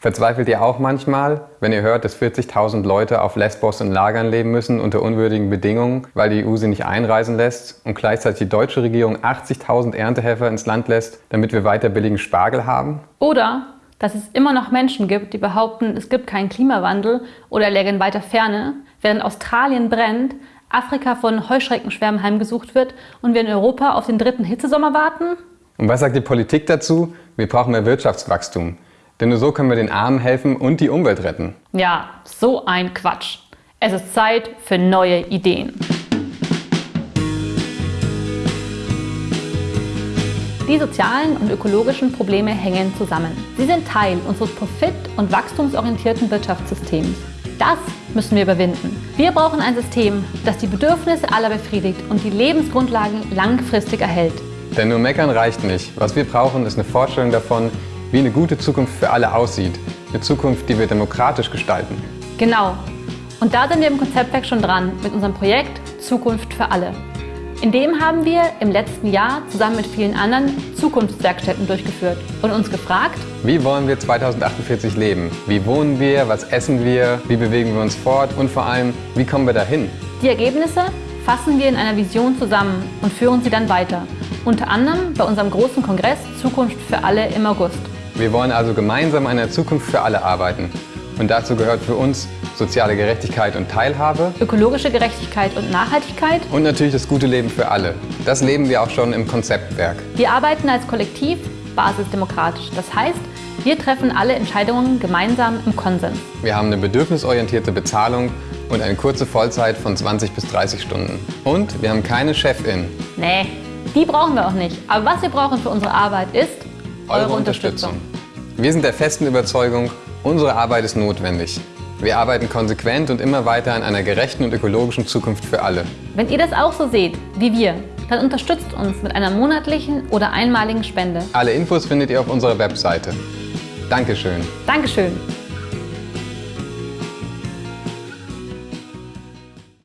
Verzweifelt ihr auch manchmal, wenn ihr hört, dass 40.000 Leute auf Lesbos in Lagern leben müssen unter unwürdigen Bedingungen, weil die EU sie nicht einreisen lässt und gleichzeitig die deutsche Regierung 80.000 Erntehelfer ins Land lässt, damit wir weiter billigen Spargel haben? Oder dass es immer noch Menschen gibt, die behaupten, es gibt keinen Klimawandel oder lägen weiter Ferne, während Australien brennt, Afrika von Heuschreckenschwärmen heimgesucht wird und wir in Europa auf den dritten Hitzesommer warten? Und was sagt die Politik dazu? Wir brauchen mehr Wirtschaftswachstum. Denn nur so können wir den Armen helfen und die Umwelt retten. Ja, so ein Quatsch. Es ist Zeit für neue Ideen. Die sozialen und ökologischen Probleme hängen zusammen. Sie sind Teil unseres profit- und wachstumsorientierten Wirtschaftssystems. Das müssen wir überwinden. Wir brauchen ein System, das die Bedürfnisse aller befriedigt und die Lebensgrundlagen langfristig erhält. Denn nur meckern reicht nicht. Was wir brauchen, ist eine Vorstellung davon, wie eine gute Zukunft für alle aussieht. Eine Zukunft, die wir demokratisch gestalten. Genau. Und da sind wir im Konzeptwerk schon dran mit unserem Projekt Zukunft für alle. In dem haben wir im letzten Jahr zusammen mit vielen anderen Zukunftswerkstätten durchgeführt und uns gefragt, wie wollen wir 2048 leben? Wie wohnen wir? Was essen wir? Wie bewegen wir uns fort? Und vor allem, wie kommen wir dahin? Die Ergebnisse fassen wir in einer Vision zusammen und führen sie dann weiter. Unter anderem bei unserem großen Kongress Zukunft für alle im August. Wir wollen also gemeinsam an einer Zukunft für alle arbeiten. Und dazu gehört für uns soziale Gerechtigkeit und Teilhabe, ökologische Gerechtigkeit und Nachhaltigkeit und natürlich das gute Leben für alle. Das leben wir auch schon im Konzeptwerk. Wir arbeiten als Kollektiv basisdemokratisch. Das heißt, wir treffen alle Entscheidungen gemeinsam im Konsens. Wir haben eine bedürfnisorientierte Bezahlung und eine kurze Vollzeit von 20 bis 30 Stunden. Und wir haben keine Chefin. Nee, die brauchen wir auch nicht. Aber was wir brauchen für unsere Arbeit ist eure, eure Unterstützung. Unterstützung. Wir sind der festen Überzeugung, unsere Arbeit ist notwendig. Wir arbeiten konsequent und immer weiter an einer gerechten und ökologischen Zukunft für alle. Wenn ihr das auch so seht, wie wir, dann unterstützt uns mit einer monatlichen oder einmaligen Spende. Alle Infos findet ihr auf unserer Webseite. Dankeschön. Dankeschön.